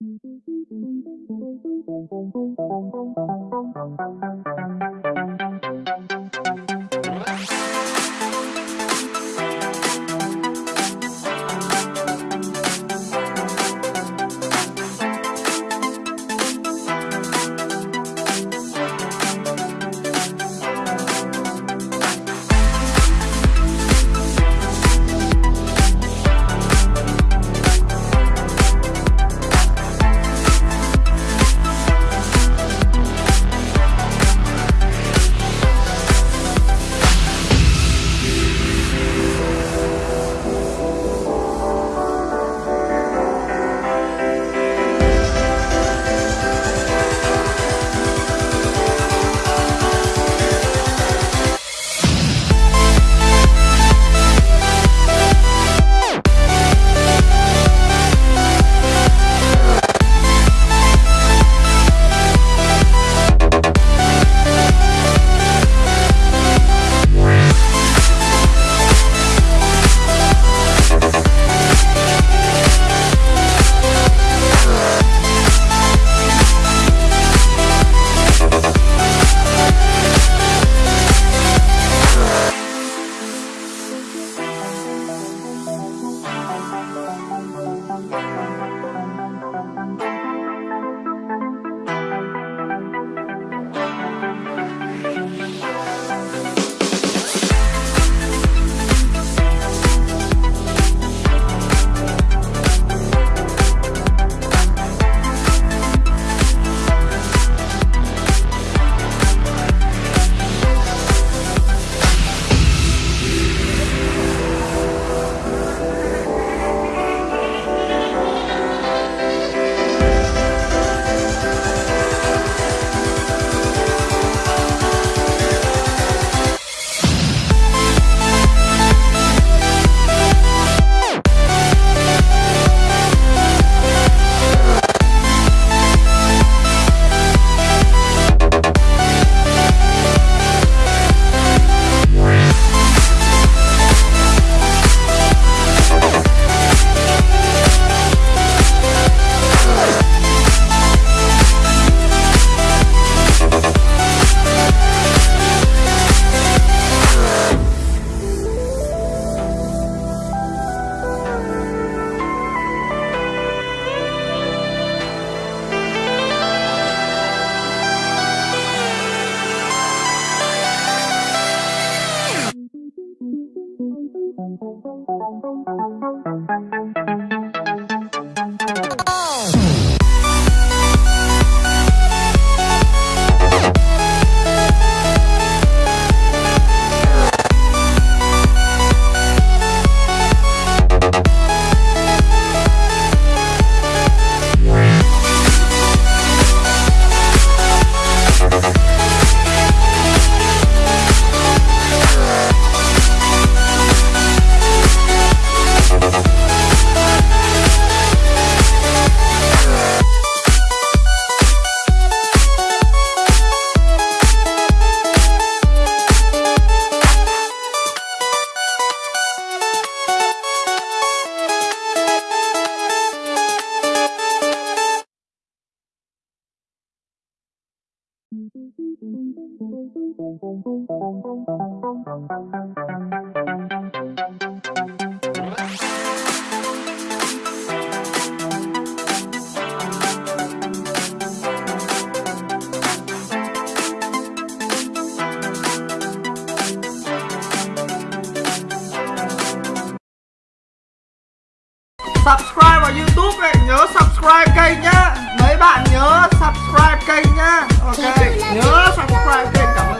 Thank you. Thank you. Subscribe vào youtube này nhớ subscribe kênh nhá. Mấy bạn nhớ subscribe kênh nhá. Ok nhớ subscribe kênh cảm ơn.